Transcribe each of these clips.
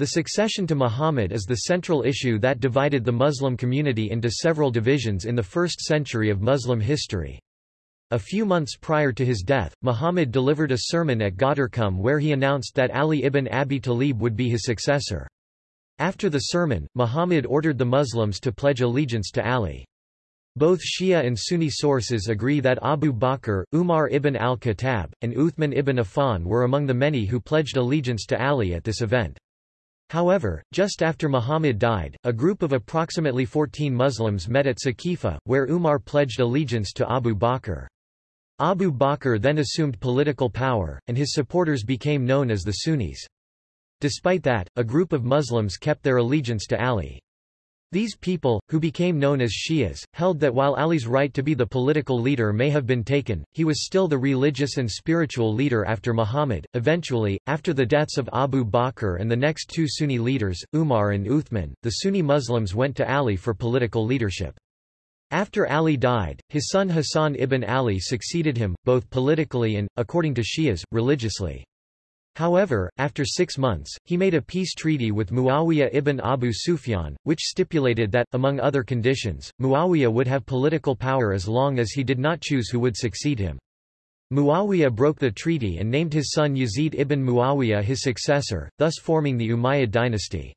The succession to Muhammad is the central issue that divided the Muslim community into several divisions in the first century of Muslim history. A few months prior to his death, Muhammad delivered a sermon at Ghadir Khumm where he announced that Ali ibn Abi Talib would be his successor. After the sermon, Muhammad ordered the Muslims to pledge allegiance to Ali. Both Shia and Sunni sources agree that Abu Bakr, Umar ibn al-Khattab, and Uthman ibn Affan were among the many who pledged allegiance to Ali at this event. However, just after Muhammad died, a group of approximately 14 Muslims met at Saqifa, where Umar pledged allegiance to Abu Bakr. Abu Bakr then assumed political power, and his supporters became known as the Sunnis. Despite that, a group of Muslims kept their allegiance to Ali. These people, who became known as Shias, held that while Ali's right to be the political leader may have been taken, he was still the religious and spiritual leader after Muhammad. Eventually, after the deaths of Abu Bakr and the next two Sunni leaders, Umar and Uthman, the Sunni Muslims went to Ali for political leadership. After Ali died, his son Hassan ibn Ali succeeded him, both politically and, according to Shias, religiously. However, after six months, he made a peace treaty with Muawiyah ibn Abu Sufyan, which stipulated that, among other conditions, Muawiyah would have political power as long as he did not choose who would succeed him. Muawiyah broke the treaty and named his son Yazid ibn Muawiyah his successor, thus forming the Umayyad dynasty.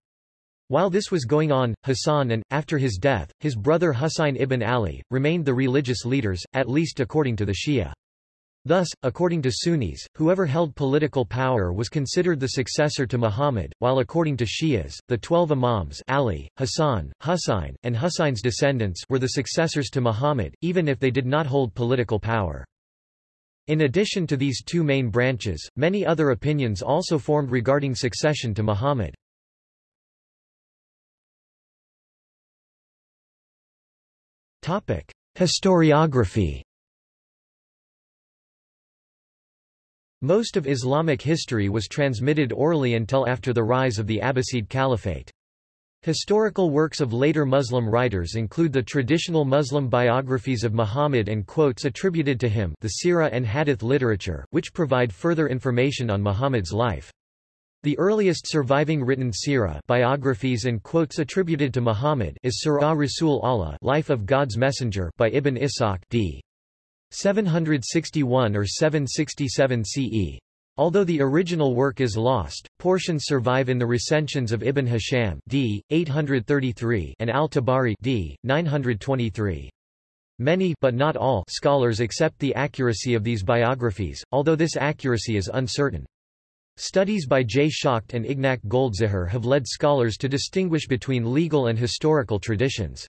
While this was going on, Hassan and, after his death, his brother Husayn ibn Ali, remained the religious leaders, at least according to the Shia. Thus, according to Sunnis, whoever held political power was considered the successor to Muhammad, while according to Shias, the twelve imams Ali, Hassan, Husayn, and Husayn's descendants were the successors to Muhammad, even if they did not hold political power. In addition to these two main branches, many other opinions also formed regarding succession to Muhammad. Historiography Most of Islamic history was transmitted orally until after the rise of the Abbasid Caliphate. Historical works of later Muslim writers include the traditional Muslim biographies of Muhammad and quotes attributed to him the Sirah and Hadith literature, which provide further information on Muhammad's life. The earliest surviving written sirah biographies and quotes attributed to Muhammad is Sirah Rasul Allah Life of God's Messenger by Ibn Ishaq d. 761 or 767 CE. Although the original work is lost, portions survive in the recensions of Ibn Hisham d. 833 and al-Tabari d. 923. Many but not all scholars accept the accuracy of these biographies, although this accuracy is uncertain. Studies by J. Schacht and Ignac Goldziher have led scholars to distinguish between legal and historical traditions.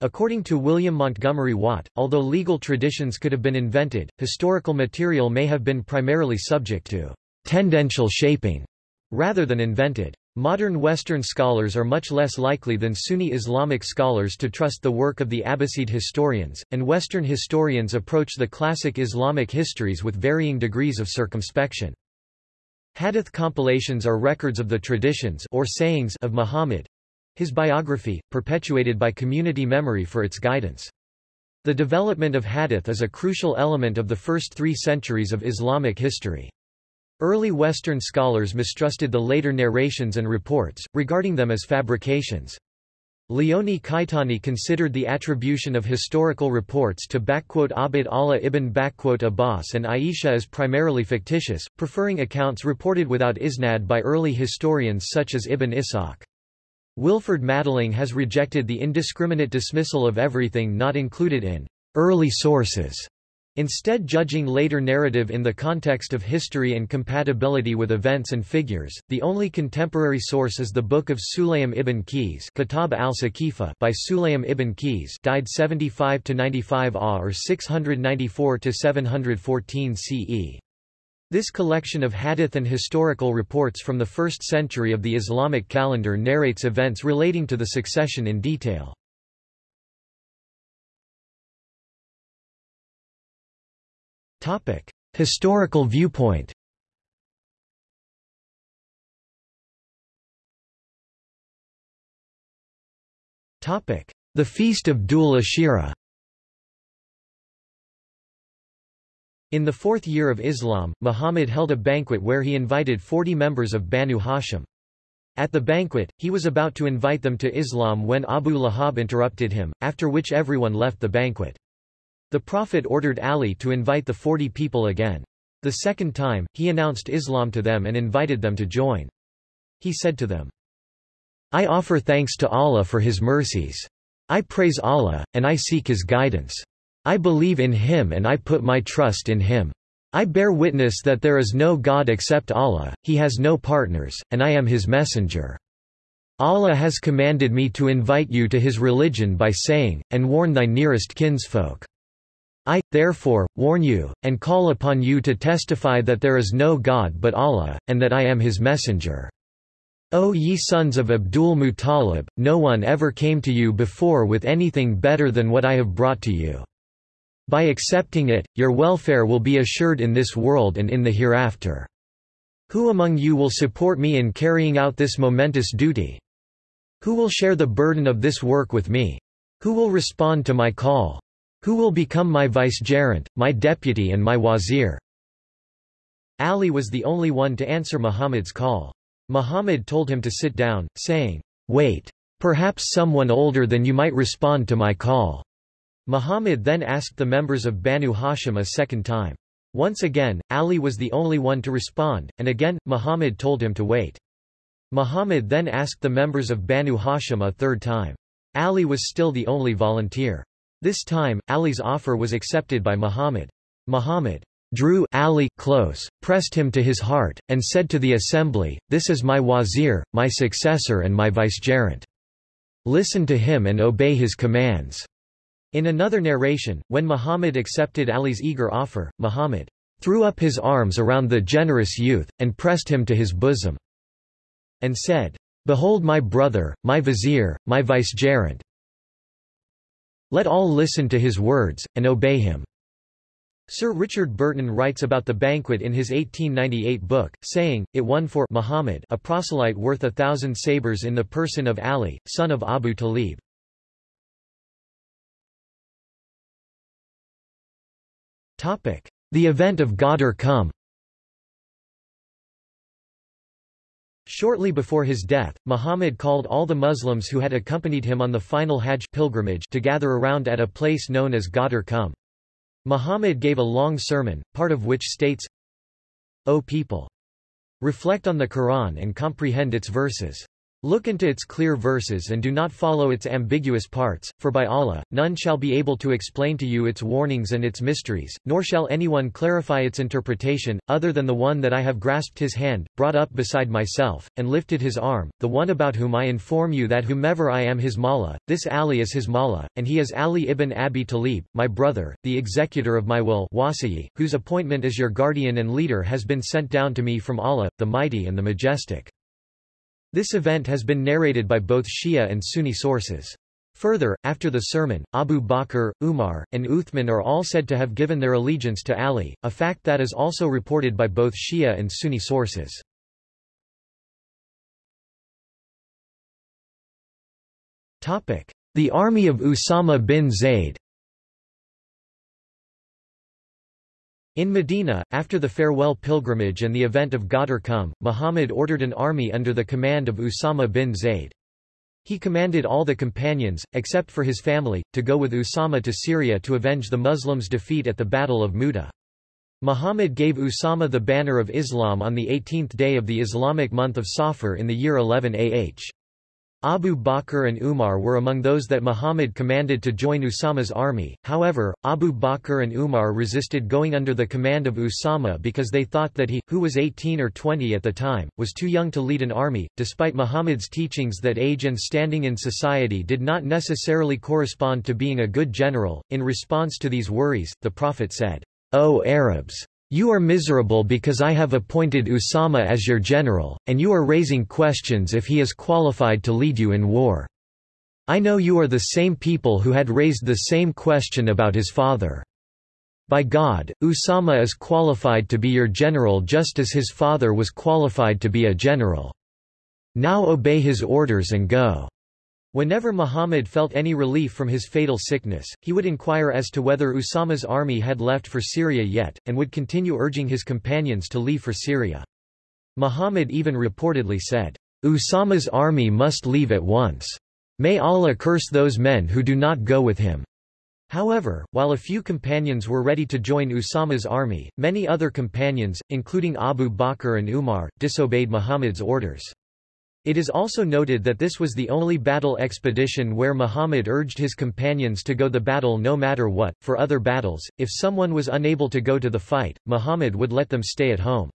According to William Montgomery Watt, although legal traditions could have been invented, historical material may have been primarily subject to tendential shaping rather than invented. Modern Western scholars are much less likely than Sunni Islamic scholars to trust the work of the Abbasid historians, and Western historians approach the classic Islamic histories with varying degrees of circumspection. Hadith compilations are records of the traditions or sayings of Muhammad, his biography, perpetuated by community memory for its guidance. The development of hadith is a crucial element of the first three centuries of Islamic history. Early Western scholars mistrusted the later narrations and reports, regarding them as fabrications. Leone Caetani considered the attribution of historical reports to Abd Allah ibn Abbas and Aisha as primarily fictitious, preferring accounts reported without isnad by early historians such as Ibn Ishaq. Wilferd Madelung has rejected the indiscriminate dismissal of everything not included in early sources, instead judging later narrative in the context of history and compatibility with events and figures. The only contemporary source is the Book of Sulaym ibn Qays Kitab al-Saqifa by Sulaym ibn Qays died 75 to 95 AH or 694 to 714 CE. This collection of hadith and historical reports from the first century of the Islamic calendar narrates events relating to the succession in detail. Historical viewpoint The Feast of Dhul Ashira In the fourth year of Islam, Muhammad held a banquet where he invited 40 members of Banu Hashim. At the banquet, he was about to invite them to Islam when Abu Lahab interrupted him, after which everyone left the banquet. The Prophet ordered Ali to invite the forty people again. The second time, he announced Islam to them and invited them to join. He said to them, I offer thanks to Allah for His mercies. I praise Allah, and I seek His guidance. I believe in Him and I put my trust in Him. I bear witness that there is no God except Allah, He has no partners, and I am His messenger. Allah has commanded me to invite you to His religion by saying, and warn thy nearest kinsfolk. I, therefore, warn you, and call upon you to testify that there is no God but Allah, and that I am his messenger. O ye sons of Abdul Muttalib, no one ever came to you before with anything better than what I have brought to you. By accepting it, your welfare will be assured in this world and in the hereafter. Who among you will support me in carrying out this momentous duty? Who will share the burden of this work with me? Who will respond to my call? Who will become my vicegerent, my deputy and my wazir? Ali was the only one to answer Muhammad's call. Muhammad told him to sit down, saying, Wait. Perhaps someone older than you might respond to my call. Muhammad then asked the members of Banu Hashim a second time. Once again, Ali was the only one to respond, and again, Muhammad told him to wait. Muhammad then asked the members of Banu Hashim a third time. Ali was still the only volunteer. This time, Ali's offer was accepted by Muhammad. Muhammad drew Ali close, pressed him to his heart, and said to the assembly, This is my wazir, my successor and my vicegerent. Listen to him and obey his commands. In another narration, when Muhammad accepted Ali's eager offer, Muhammad threw up his arms around the generous youth, and pressed him to his bosom, and said, Behold my brother, my vizier, my vicegerent, let all listen to his words, and obey him. Sir Richard Burton writes about the banquet in his 1898 book, saying, it won for Muhammad a proselyte worth a thousand sabres in the person of Ali, son of Abu Talib. The event of Ghadir Khumm Shortly before his death, Muhammad called all the Muslims who had accompanied him on the final Hajj pilgrimage to gather around at a place known as Ghadir Khumm. Muhammad gave a long sermon, part of which states, O people! Reflect on the Quran and comprehend its verses. Look into its clear verses and do not follow its ambiguous parts, for by Allah, none shall be able to explain to you its warnings and its mysteries, nor shall anyone clarify its interpretation, other than the one that I have grasped his hand, brought up beside myself, and lifted his arm, the one about whom I inform you that whomever I am his mawla, this Ali is his mawla, and he is Ali ibn Abi Talib, my brother, the executor of my will wasiyi, whose appointment as your guardian and leader has been sent down to me from Allah, the Mighty and the Majestic. This event has been narrated by both Shia and Sunni sources. Further, after the sermon, Abu Bakr, Umar, and Uthman are all said to have given their allegiance to Ali, a fact that is also reported by both Shia and Sunni sources. The army of Usama bin Zayd In Medina, after the farewell pilgrimage and the event of Ghadir Khumm, Muhammad ordered an army under the command of Usama bin Zayd. He commanded all the companions, except for his family, to go with Usama to Syria to avenge the Muslims' defeat at the Battle of Mu'tah. Muhammad gave Usama the banner of Islam on the 18th day of the Islamic month of Safar in the year 11 AH. Abu Bakr and Umar were among those that Muhammad commanded to join Usama's army, however, Abu Bakr and Umar resisted going under the command of Usama because they thought that he, who was 18 or 20 at the time, was too young to lead an army, despite Muhammad's teachings that age and standing in society did not necessarily correspond to being a good general. In response to these worries, the Prophet said, O Arabs! You are miserable because I have appointed Usama as your general, and you are raising questions if he is qualified to lead you in war. I know you are the same people who had raised the same question about his father. By God, Usama is qualified to be your general just as his father was qualified to be a general. Now obey his orders and go. Whenever Muhammad felt any relief from his fatal sickness, he would inquire as to whether Usama's army had left for Syria yet, and would continue urging his companions to leave for Syria. Muhammad even reportedly said, Usama's army must leave at once. May Allah curse those men who do not go with him. However, while a few companions were ready to join Usama's army, many other companions, including Abu Bakr and Umar, disobeyed Muhammad's orders. It is also noted that this was the only battle expedition where Muhammad urged his companions to go the battle no matter what. For other battles, if someone was unable to go to the fight, Muhammad would let them stay at home.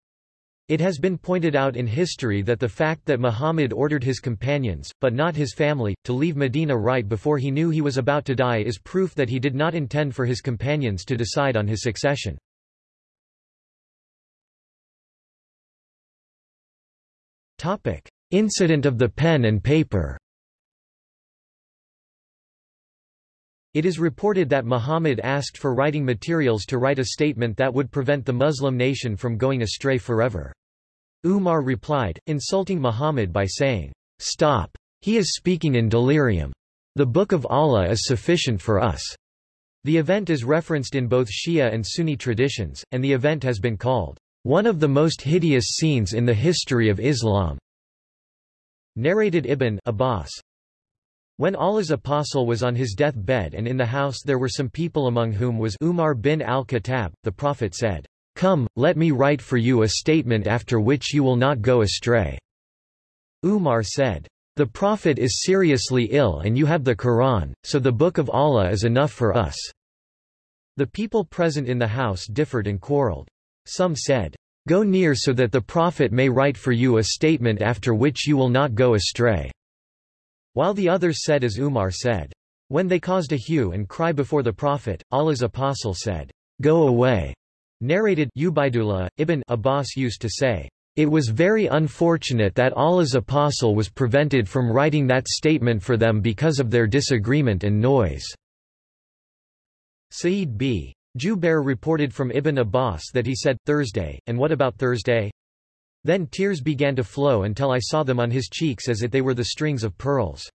It has been pointed out in history that the fact that Muhammad ordered his companions, but not his family, to leave Medina right before he knew he was about to die is proof that he did not intend for his companions to decide on his succession. Incident of the pen and paper It is reported that Muhammad asked for writing materials to write a statement that would prevent the Muslim nation from going astray forever. Umar replied, insulting Muhammad by saying, Stop! He is speaking in delirium. The Book of Allah is sufficient for us. The event is referenced in both Shia and Sunni traditions, and the event has been called, one of the most hideous scenes in the history of Islam. Narrated Ibn Abbas. When Allah's apostle was on his death bed and in the house there were some people among whom was Umar bin al-Khattab, the Prophet said, Come, let me write for you a statement after which you will not go astray. Umar said, The Prophet is seriously ill and you have the Quran, so the Book of Allah is enough for us. The people present in the house differed and quarreled. Some said, Go near so that the Prophet may write for you a statement after which you will not go astray. While the others said as Umar said. When they caused a hue and cry before the Prophet, Allah's apostle said, Go away. Narrated Ubaidullah, Ibn Abbas used to say, It was very unfortunate that Allah's apostle was prevented from writing that statement for them because of their disagreement and noise. Sa'id b. Jubair reported from Ibn Abbas that he said, Thursday, and what about Thursday? Then tears began to flow until I saw them on his cheeks as if they were the strings of pearls.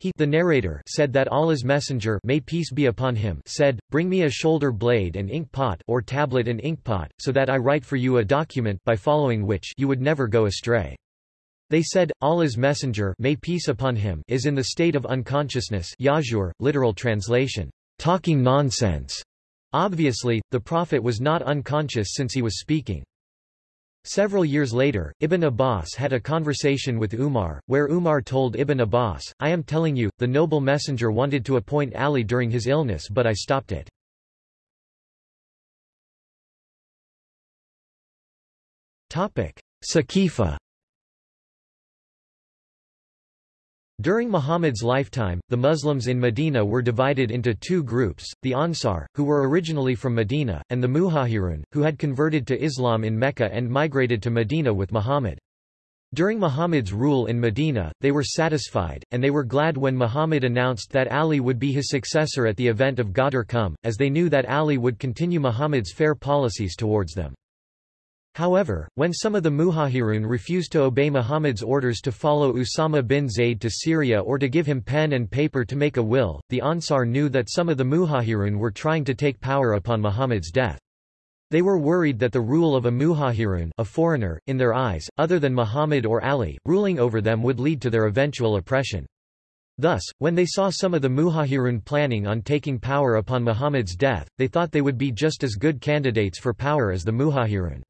He the narrator said that Allah's messenger may peace be upon him said, Bring me a shoulder blade and ink pot or tablet and ink pot, so that I write for you a document by following which you would never go astray. They said, Allah's messenger may peace upon him is in the state of unconsciousness Yajur, literal translation, talking nonsense. Obviously, the Prophet was not unconscious since he was speaking. Several years later, Ibn Abbas had a conversation with Umar, where Umar told Ibn Abbas, I am telling you, the noble messenger wanted to appoint Ali during his illness but I stopped it. Saqifa During Muhammad's lifetime, the Muslims in Medina were divided into two groups, the Ansar, who were originally from Medina, and the Muhajirun, who had converted to Islam in Mecca and migrated to Medina with Muhammad. During Muhammad's rule in Medina, they were satisfied, and they were glad when Muhammad announced that Ali would be his successor at the event of Ghadir Khumm, as they knew that Ali would continue Muhammad's fair policies towards them. However, when some of the Muhajirun refused to obey Muhammad's orders to follow Usama bin Zayd to Syria or to give him pen and paper to make a will, the Ansar knew that some of the Muhajirun were trying to take power upon Muhammad's death. They were worried that the rule of a Muhajirun a foreigner, in their eyes, other than Muhammad or Ali, ruling over them would lead to their eventual oppression. Thus, when they saw some of the Muhajirun planning on taking power upon Muhammad's death, they thought they would be just as good candidates for power as the Muhajirun.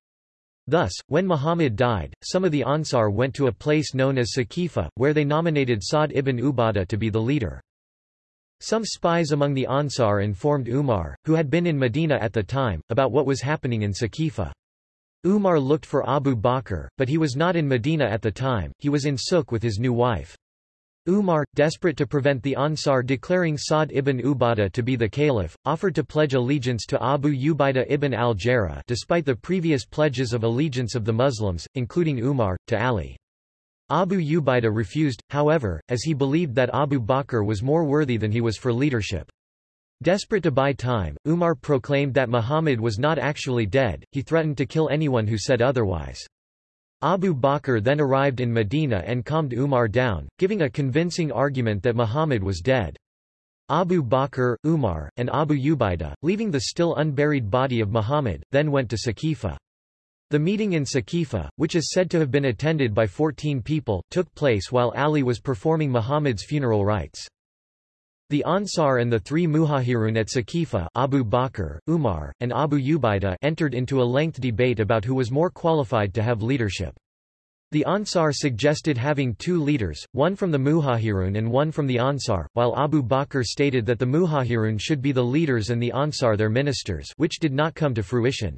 Thus, when Muhammad died, some of the Ansar went to a place known as Saqifa, where they nominated Sa'd ibn Ubadah to be the leader. Some spies among the Ansar informed Umar, who had been in Medina at the time, about what was happening in Saqifa. Umar looked for Abu Bakr, but he was not in Medina at the time, he was in Suk with his new wife. Umar, desperate to prevent the Ansar declaring Sa'd ibn Ubadah to be the caliph, offered to pledge allegiance to Abu Ubaidah ibn al-Jarrah despite the previous pledges of allegiance of the Muslims, including Umar, to Ali. Abu Ubaidah refused, however, as he believed that Abu Bakr was more worthy than he was for leadership. Desperate to buy time, Umar proclaimed that Muhammad was not actually dead, he threatened to kill anyone who said otherwise. Abu Bakr then arrived in Medina and calmed Umar down, giving a convincing argument that Muhammad was dead. Abu Bakr, Umar, and Abu Ubaidah, leaving the still unburied body of Muhammad, then went to Saqifa. The meeting in Saqifa, which is said to have been attended by 14 people, took place while Ali was performing Muhammad's funeral rites. The Ansar and the three Muhajirun at Saqifa Abu Bakr, Umar, and Abu Ubaidah entered into a length debate about who was more qualified to have leadership. The Ansar suggested having two leaders, one from the Muhajirun and one from the Ansar, while Abu Bakr stated that the Muhajirun should be the leaders and the Ansar their ministers which did not come to fruition.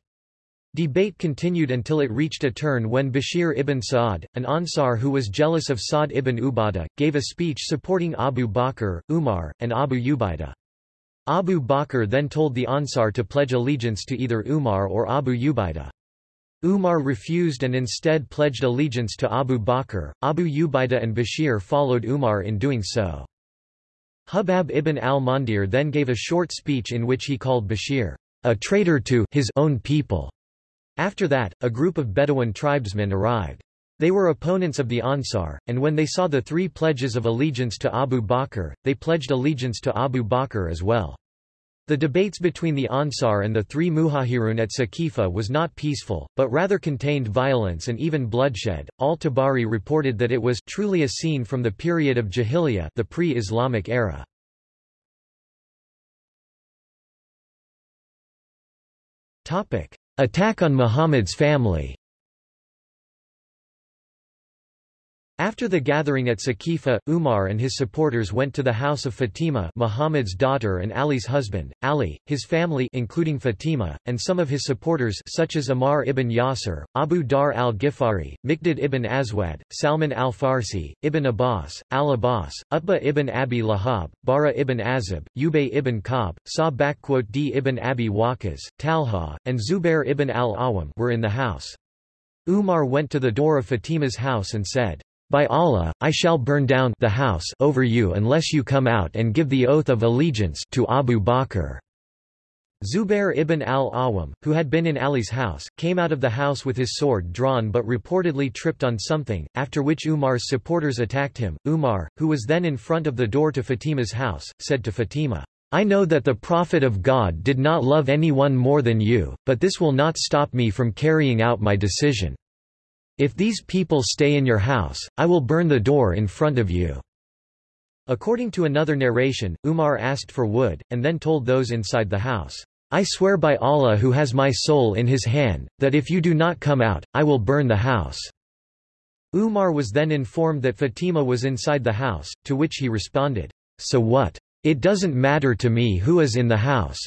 Debate continued until it reached a turn when Bashir ibn Sa'd, an Ansar who was jealous of Sa'd ibn Ubadah, gave a speech supporting Abu Bakr, Umar, and Abu Ubaidah. Abu Bakr then told the Ansar to pledge allegiance to either Umar or Abu Ubaidah. Umar refused and instead pledged allegiance to Abu Bakr. Abu Ubaidah and Bashir followed Umar in doing so. Hubab ibn al-Mundhir then gave a short speech in which he called Bashir a traitor to his own people after that, a group of Bedouin tribesmen arrived. They were opponents of the Ansar, and when they saw the three pledges of allegiance to Abu Bakr, they pledged allegiance to Abu Bakr as well. The debates between the Ansar and the three Muhajirun at Saqifa was not peaceful, but rather contained violence and even bloodshed. Al-Tabari reported that it was truly a scene from the period of Jahiliyyah the pre-Islamic era. Topic: Attack on Muhammad's family After the gathering at Saqifa, Umar and his supporters went to the house of Fatima Muhammad's daughter and Ali's husband, Ali, his family including Fatima, and some of his supporters such as Ammar ibn Yasir, Abu Dharr al-Ghifari, Miqdad ibn Aswad, Salman al-Farsi, Ibn Abbas, al-Abbas, Utbah ibn Abi Lahab, Bara ibn Azib, Ubay ibn Ka'b, Sa d ibn Abi Waqqas, Talha, and Zubair ibn al-Awam were in the house. Umar went to the door of Fatima's house and said, by Allah, I shall burn down the house over you unless you come out and give the oath of allegiance to Abu Bakr. Zubair ibn al-Awam, who had been in Ali's house, came out of the house with his sword drawn but reportedly tripped on something, after which Umar's supporters attacked him. Umar, who was then in front of the door to Fatima's house, said to Fatima, I know that the Prophet of God did not love anyone more than you, but this will not stop me from carrying out my decision. If these people stay in your house, I will burn the door in front of you." According to another narration, Umar asked for wood, and then told those inside the house, I swear by Allah who has my soul in his hand, that if you do not come out, I will burn the house." Umar was then informed that Fatima was inside the house, to which he responded, So what? It doesn't matter to me who is in the house.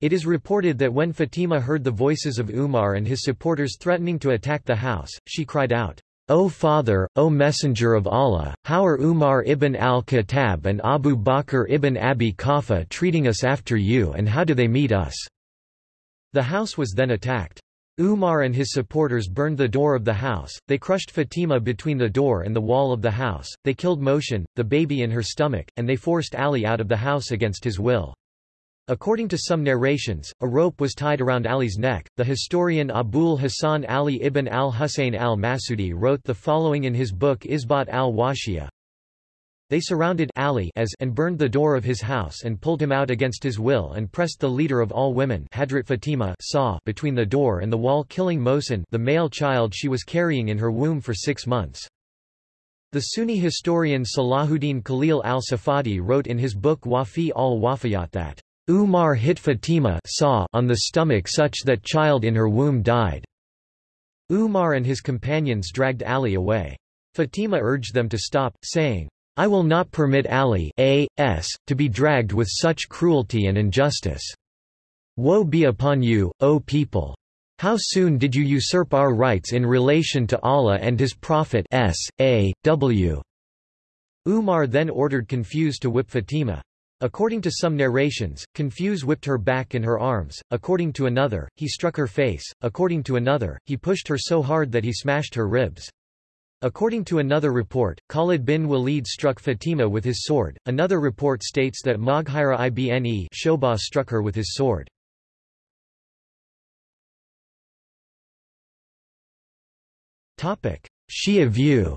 It is reported that when Fatima heard the voices of Umar and his supporters threatening to attack the house, she cried out, O Father, O Messenger of Allah, how are Umar ibn al-Khattab and Abu Bakr ibn Abi Quhafa treating us after you and how do they meet us?" The house was then attacked. Umar and his supporters burned the door of the house, they crushed Fatima between the door and the wall of the house, they killed Muhsin, the baby in her stomach, and they forced Ali out of the house against his will. According to some narrations, a rope was tied around Ali's neck. The historian Abul Hasan Ali ibn al-Husayn al-Masudi wrote the following in his book Isbat al-Washiyah. They surrounded Ali as and burned the door of his house and pulled him out against his will and pressed the leader of all women Hadrat Fatima saw between the door and the wall killing Mohsin the male child she was carrying in her womb for six months. The Sunni historian Salahuddin Khalil al-Safadi wrote in his book Wafi al-Wafiyat that Umar hit Fatima saw on the stomach such that child in her womb died. Umar and his companions dragged Ali away. Fatima urged them to stop, saying, I will not permit Ali a.s. to be dragged with such cruelty and injustice. Woe be upon you, O people! How soon did you usurp our rights in relation to Allah and His Prophet s. a. w. Umar then ordered Qunfudh to whip Fatima. According to some narrations, Qunfudh whipped her back in her arms, according to another, he struck her face, according to another, he pushed her so hard that he smashed her ribs. According to another report, Khalid bin Walid struck Fatima with his sword, another report states that Moghira ibn Shobah struck her with his sword. Shia view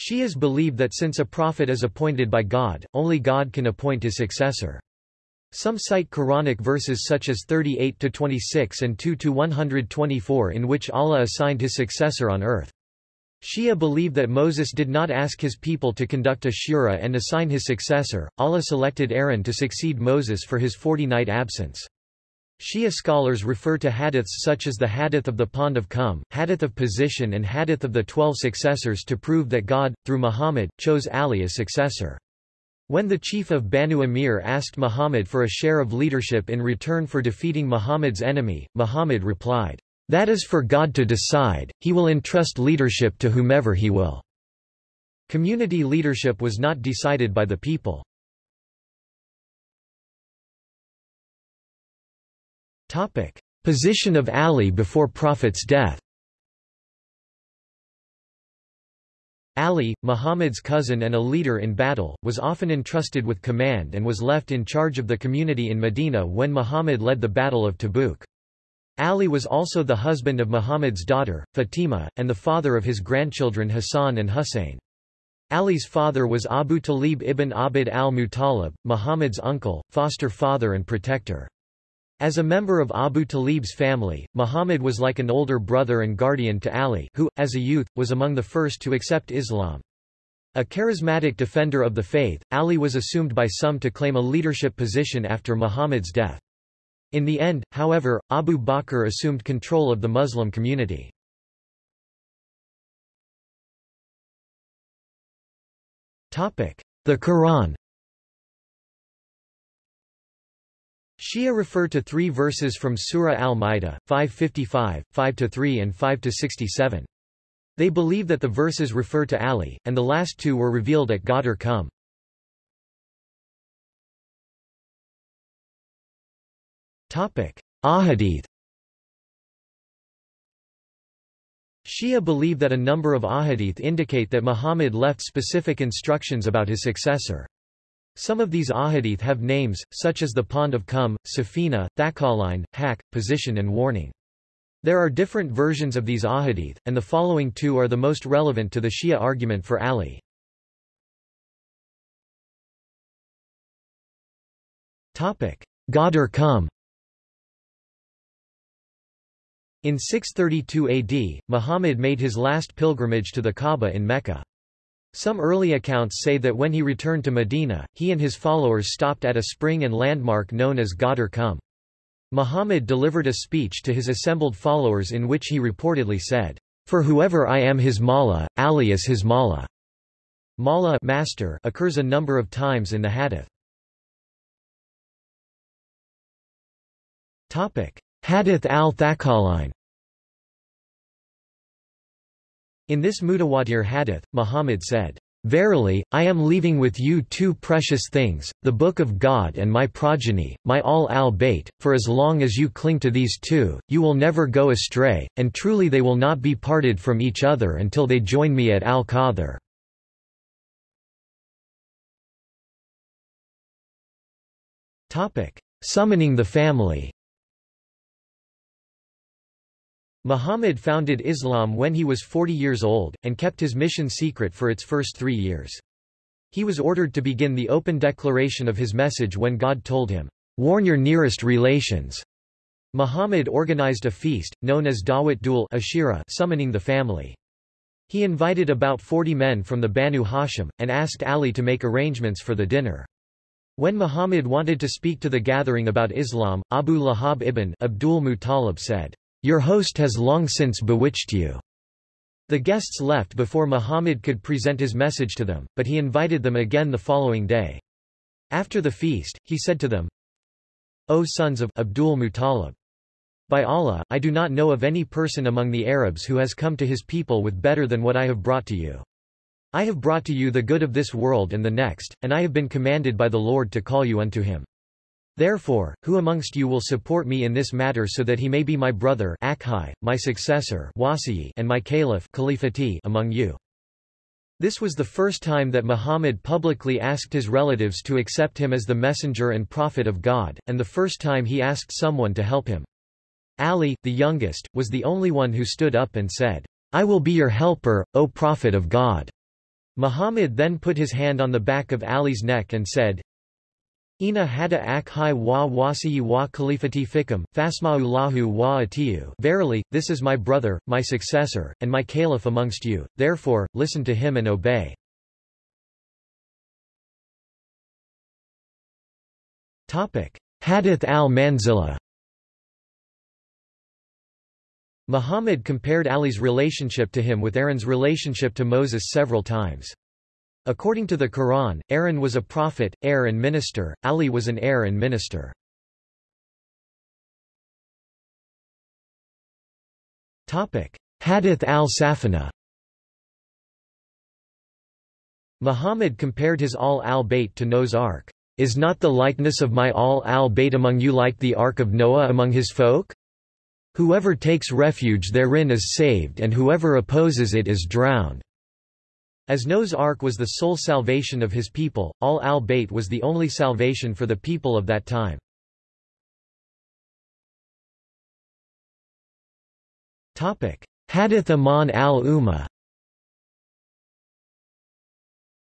Shias believe that since a prophet is appointed by God, only God can appoint his successor. Some cite Quranic verses such as 38-26 and 2-124 in which Allah assigned his successor on earth. Shia believe that Moses did not ask his people to conduct a shura and assign his successor, Allah selected Aaron to succeed Moses for his 40-night absence. Shia scholars refer to hadiths such as the hadith of the Pond of Khumm, hadith of position and hadith of the twelve successors to prove that God, through Muhammad, chose Ali as successor. When the chief of Banu Amir asked Muhammad for a share of leadership in return for defeating Muhammad's enemy, Muhammad replied, That is for God to decide, he will entrust leadership to whomever he will. Community leadership was not decided by the people. Position of Ali before Prophet's death Ali, Muhammad's cousin and a leader in battle, was often entrusted with command and was left in charge of the community in Medina when Muhammad led the Battle of Tabuk. Ali was also the husband of Muhammad's daughter, Fatima, and the father of his grandchildren Hassan and Hussein. Ali's father was Abu Talib ibn Abd al-Muttalib, Muhammad's uncle, foster father and protector. As a member of Abu Talib's family, Muhammad was like an older brother and guardian to Ali who, as a youth, was among the first to accept Islam. A charismatic defender of the faith, Ali was assumed by some to claim a leadership position after Muhammad's death. In the end, however, Abu Bakr assumed control of the Muslim community. The Quran Shia refer to three verses from Surah Al-Ma'idah, 555, 5-3 and 5-67. They believe that the verses refer to Ali, and the last two were revealed at Ghadir Khumm. Ahadith Shia believe that a number of ahadith indicate that Muhammad left specific instructions about his successor. Some of these ahadith have names, such as the Pond of Khumm, Safina, Thaqalain, Haq, position and warning. There are different versions of these ahadith, and the following two are the most relevant to the Shia argument for Ali. Ghadir Khumm In 632 AD, Muhammad made his last pilgrimage to the Kaaba in Mecca. Some early accounts say that when he returned to Medina, he and his followers stopped at a spring and landmark known as Ghadir Khumm. Muhammad delivered a speech to his assembled followers in which he reportedly said, For whoever I am his mawla, Ali is his mawla. Mawla master occurs a number of times in the hadith. Hadith al-Thaqalain In this Mutawatir hadith, Muhammad said, Verily, I am leaving with you two precious things, the Book of God and my progeny, my Ahl al-Bayt, for as long as you cling to these two, you will never go astray, and truly they will not be parted from each other until they join me at al-Qadr. Summoning the family Muhammad founded Islam when he was 40 years old, and kept his mission secret for its first three years. He was ordered to begin the open declaration of his message when God told him, "'Warn your nearest relations'". Muhammad organized a feast, known as Dawat Dhul Ashira summoning the family. He invited about 40 men from the Banu Hashim, and asked Ali to make arrangements for the dinner. When Muhammad wanted to speak to the gathering about Islam, Abu Lahab ibn Abdul Muttalib said, your host has long since bewitched you. The guests left before Muhammad could present his message to them, but he invited them again the following day. After the feast, he said to them, O sons of Abdul Muttalib! By Allah, I do not know of any person among the Arabs who has come to his people with better than what I have brought to you. I have brought to you the good of this world and the next, and I have been commanded by the Lord to call you unto him. Therefore, who amongst you will support me in this matter so that he may be my brother Akhai, my successor and my caliph among you? This was the first time that Muhammad publicly asked his relatives to accept him as the messenger and prophet of God, and the first time he asked someone to help him. Ali, the youngest, was the only one who stood up and said, I will be your helper, O Prophet of God. Muhammad then put his hand on the back of Ali's neck and said, Ina hada ak hi wa wasiyi wa khalifati fikam, fasma'u lahu wa atiu Verily, this is my brother, my successor, and my caliph amongst you, therefore, listen to him and obey. Hadith al-Manzila Muhammad compared Ali's relationship to him with Aaron's relationship to Moses several times. According to the Quran, Aaron was a prophet, heir and minister, Ali was an heir and minister. Hadith al-Safina Muhammad compared his Ahl al-Bayt to Noah's Ark. Is not the likeness of my Ahl al-Bayt among you like the Ark of Noah among his folk? Whoever takes refuge therein is saved and whoever opposes it is drowned. As Noah's Ark was the sole salvation of his people, Ahl al-Bayt was the only salvation for the people of that time. Hadith Aman al-Ummah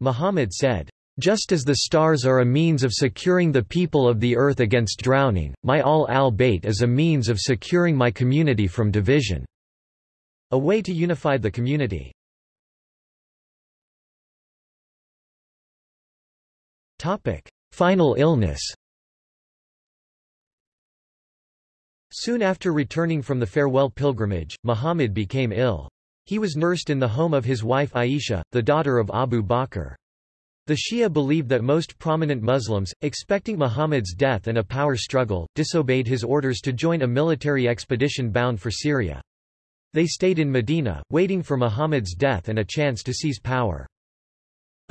Muhammad said, just as the stars are a means of securing the people of the earth against drowning, my Ahl al-Bayt is a means of securing my community from division. A way to unify the community. Topic: Final illness. Soon after returning from the farewell pilgrimage, Muhammad became ill. He was nursed in the home of his wife Aisha, the daughter of Abu Bakr. The Shia believe that most prominent Muslims, expecting Muhammad's death and a power struggle, disobeyed his orders to join a military expedition bound for Syria. They stayed in Medina, waiting for Muhammad's death and a chance to seize power.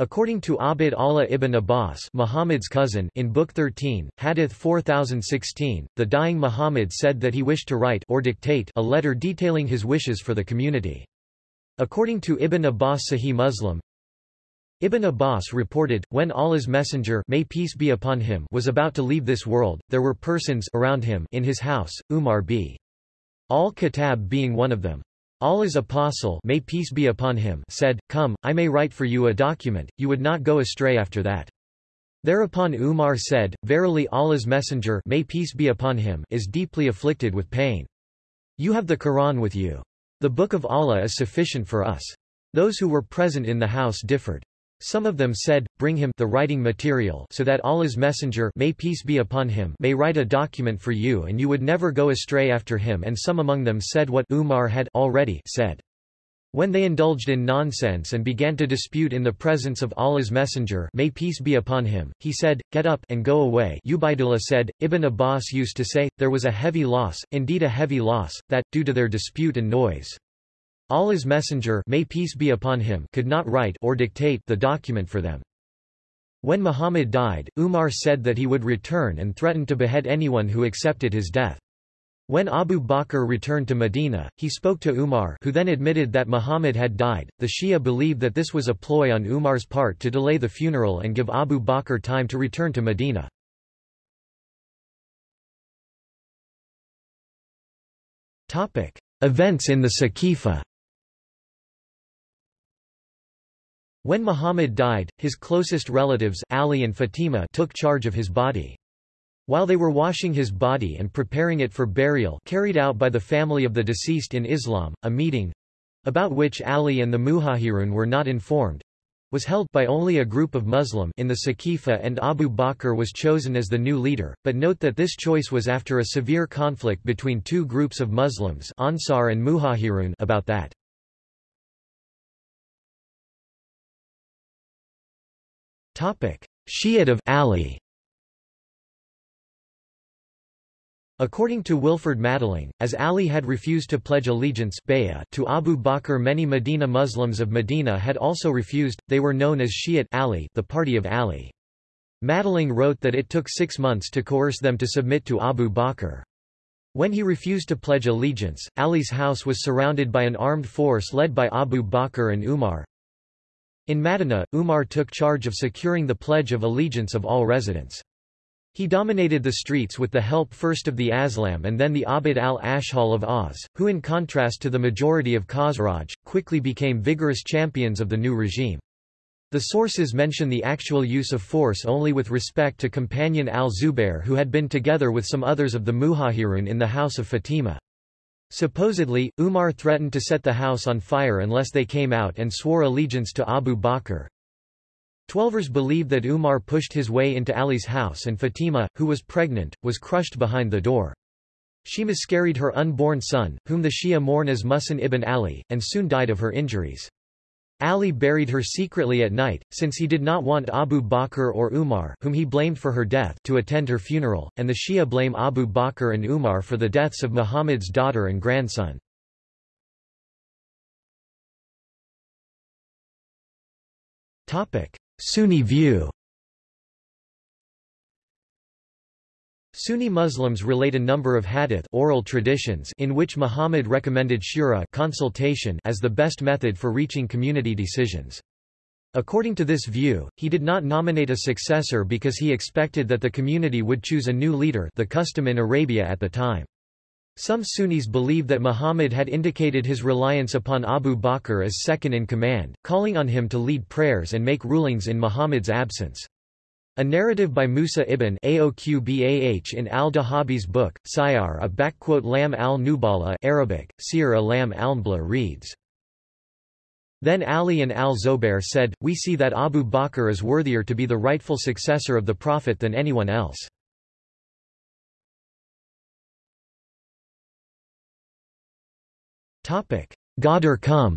According to Abd Allah ibn Abbas Muhammad's cousin in Book 13, Hadith 4016, the dying Muhammad said that he wished to write or dictate a letter detailing his wishes for the community. According to Ibn Abbas Sahih Muslim, Ibn Abbas reported, when Allah's messenger may peace be upon him was about to leave this world, there were persons around him in his house, Umar b. al-Khattab being one of them. Allah's apostle may peace be upon him said, Come, I may write for you a document, you would not go astray after that. Thereupon Umar said, Verily Allah's messenger may peace be upon him is deeply afflicted with pain. You have the Quran with you. The book of Allah is sufficient for us. Those who were present in the house differed. Some of them said, Bring him the writing material so that Allah's messenger may peace be upon him may write a document for you and you would never go astray after him. And some among them said what Umar had already said. When they indulged in nonsense and began to dispute in the presence of Allah's messenger may peace be upon him, he said, Get up and go away. Ubaidullah said, Ibn Abbas used to say, there was a heavy loss, indeed a heavy loss, that, due to their dispute and noise, Allah's messenger may peace be upon him could not write or dictate the document for them. When Muhammad died, Umar said that he would return and threatened to behead anyone who accepted his death. When Abu Bakr returned to Medina, he spoke to Umar who then admitted that Muhammad had died. The Shia believe that this was a ploy on Umar's part to delay the funeral and give Abu Bakr time to return to Medina. Events in the Saqifa When Muhammad died, his closest relatives Ali and Fatima took charge of his body. While they were washing his body and preparing it for burial carried out by the family of the deceased in Islam, a meeting—about which Ali and the Muhajirun were not informed, was held by only a group of Muslim in the Saqifa and Abu Bakr was chosen as the new leader, but note that this choice was after a severe conflict between two groups of Muslims Ansar and Muhajirun about that. Shi'at of Ali According to Wilferd Madelung, as Ali had refused to pledge allegiance to Abu Bakr many Medina Muslims of Medina had also refused, they were known as Shi'at Ali the party of Ali. Madelung wrote that it took six months to coerce them to submit to Abu Bakr. When he refused to pledge allegiance, Ali's house was surrounded by an armed force led by Abu Bakr and Umar, in Madinah, Umar took charge of securing the Pledge of Allegiance of all residents. He dominated the streets with the help first of the Aslam and then the Abd al-Ashhal of Aus, who in contrast to the majority of Khazraj, quickly became vigorous champions of the new regime. The sources mention the actual use of force only with respect to companion al-Zubair who had been together with some others of the Muhajirun in the house of Fatima. Supposedly, Umar threatened to set the house on fire unless they came out and swore allegiance to Abu Bakr. Twelvers believe that Umar pushed his way into Ali's house and Fatima, who was pregnant, was crushed behind the door. She miscarried her unborn son, whom the Shia mourn as Muhsin ibn Ali, and soon died of her injuries. Ali buried her secretly at night, since he did not want Abu Bakr or Umar whom he blamed for her death to attend her funeral, and the Shia blame Abu Bakr and Umar for the deaths of Muhammad's daughter and grandson. Sunni view Sunni Muslims relate a number of hadith oral traditions in which Muhammad recommended shura consultation as the best method for reaching community decisions. According to this view, he did not nominate a successor because he expected that the community would choose a new leader the custom in Arabia at the time. Some Sunnis believe that Muhammad had indicated his reliance upon Abu Bakr as second in command, calling on him to lead prayers and make rulings in Muhammad's absence. A narrative by Musa ibn Uqbah in al-Dhahabi's book, Siyar A'lam al-Nubala Arabic, Sir Alam al reads, Then Ali and al-Zubair said, We see that Abu Bakr is worthier to be the rightful successor of the Prophet than anyone else. Ghadir Khumm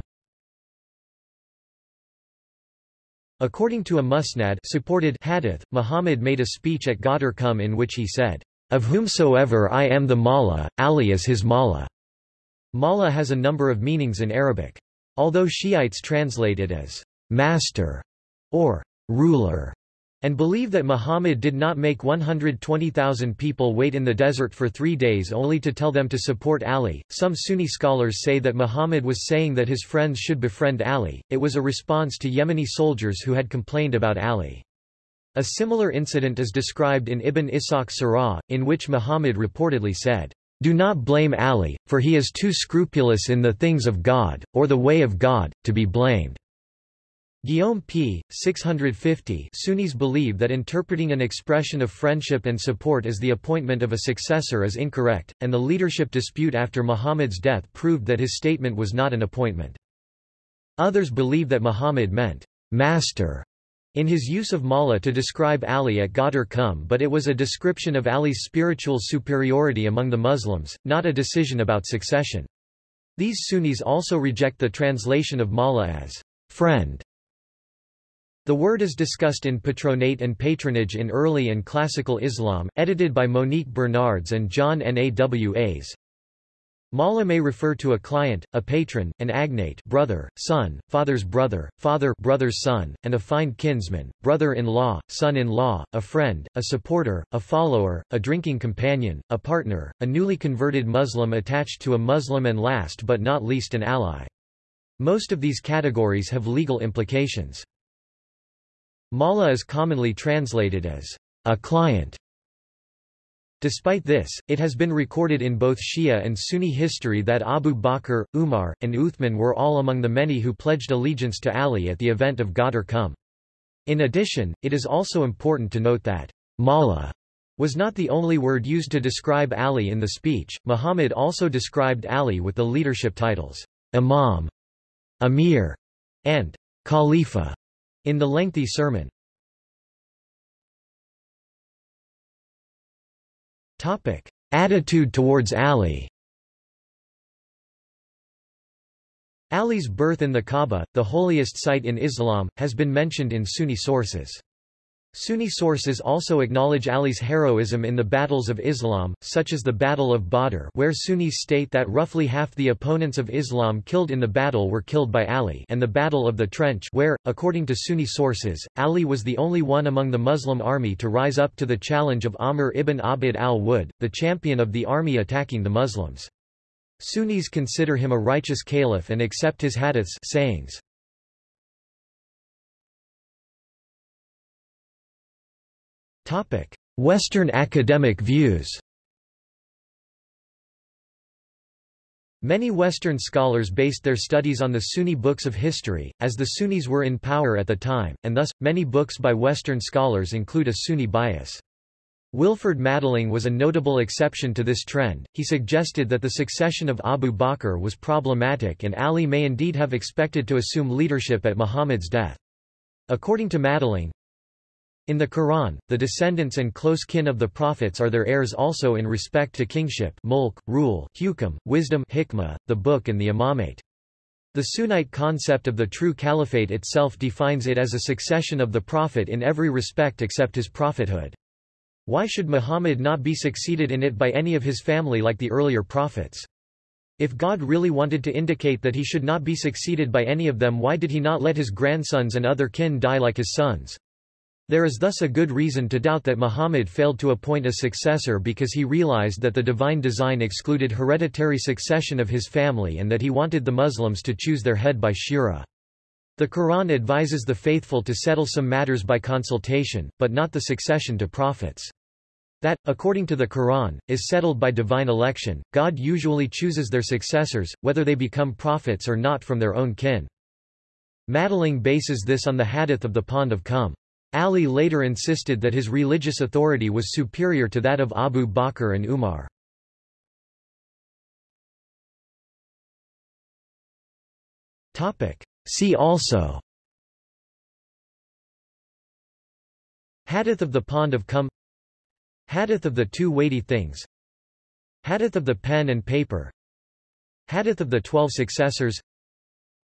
According to a musnad supported hadith, Muhammad made a speech at Ghadir Khumm in which he said, Of whomsoever I am the Mawla, Ali is his Mawla. Mawla has a number of meanings in Arabic. Although Shiites translate it as master or ruler, and believe that Muhammad did not make 120,000 people wait in the desert for three days only to tell them to support Ali. Some Sunni scholars say that Muhammad was saying that his friends should befriend Ali, it was a response to Yemeni soldiers who had complained about Ali. A similar incident is described in Ibn Ishaq Sirah, in which Muhammad reportedly said, Do not blame Ali, for he is too scrupulous in the things of God, or the way of God, to be blamed. Guillaume p. 650 Sunnis believe that interpreting an expression of friendship and support as the appointment of a successor is incorrect, and the leadership dispute after Muhammad's death proved that his statement was not an appointment. Others believe that Muhammad meant, master, in his use of Mawla to describe Ali at Ghadir Khumm but it was a description of Ali's spiritual superiority among the Muslims, not a decision about succession. These Sunnis also reject the translation of Mawla as friend the word is discussed in Patronate and Patronage in Early and Classical Islam, edited by Monique Bernards and John Nawas. Mawla may refer to a client, a patron, an agnate brother, son, father's brother, father brother's son, and a fine kinsman, brother-in-law, son-in-law, a friend, a supporter, a follower, a drinking companion, a partner, a newly converted Muslim attached to a Muslim and last but not least an ally. Most of these categories have legal implications. Mawla is commonly translated as a client. Despite this, it has been recorded in both Shia and Sunni history that Abu Bakr, Umar, and Uthman were all among the many who pledged allegiance to Ali at the event of Ghadir Khumm. In addition, it is also important to note that Mawla was not the only word used to describe Ali in the speech. Muhammad also described Ali with the leadership titles Imam, Amir, and Khalifa. In the lengthy sermon, Topic: Attitude towards Ali Ali's birth in the Kaaba, the holiest site in Islam, has been mentioned in Sunni sources. Sunni sources also acknowledge Ali's heroism in the battles of Islam, such as the Battle of Badr where Sunnis state that roughly half the opponents of Islam killed in the battle were killed by Ali and the Battle of the Trench where, according to Sunni sources, Ali was the only one among the Muslim army to rise up to the challenge of Amr ibn Abd al-Wud, the champion of the army attacking the Muslims. Sunnis consider him a righteous caliph and accept his hadiths sayings. Western academic views Many Western scholars based their studies on the Sunni books of history, as the Sunnis were in power at the time, and thus, many books by Western scholars include a Sunni bias. Wilferd Madelung was a notable exception to this trend, he suggested that the succession of Abu Bakr was problematic and Ali may indeed have expected to assume leadership at Muhammad's death. According to Madelung, in the Quran, the descendants and close kin of the prophets are their heirs also in respect to kingship mulk, rule, hukum, wisdom hikmah, the book and the imamate. The Sunnite concept of the true caliphate itself defines it as a succession of the prophet in every respect except his prophethood. Why should Muhammad not be succeeded in it by any of his family like the earlier prophets? If God really wanted to indicate that he should not be succeeded by any of them why did he not let his grandsons and other kin die like his sons? There is thus a good reason to doubt that Muhammad failed to appoint a successor because he realized that the divine design excluded hereditary succession of his family and that he wanted the Muslims to choose their head by shura. The Quran advises the faithful to settle some matters by consultation, but not the succession to prophets. That, according to the Quran, is settled by divine election. God usually chooses their successors, whether they become prophets or not from their own kin. Madelung bases this on the hadith of the Pond of Khumm. Ali later insisted that his religious authority was superior to that of Abu Bakr and Umar. See also Hadith of the Pond of Khumm Hadith of the Two Weighty Things Hadith of the Pen and Paper Hadith of the Twelve Successors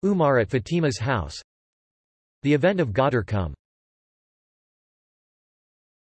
Umar at Fatima's house The event of Ghadir Khumm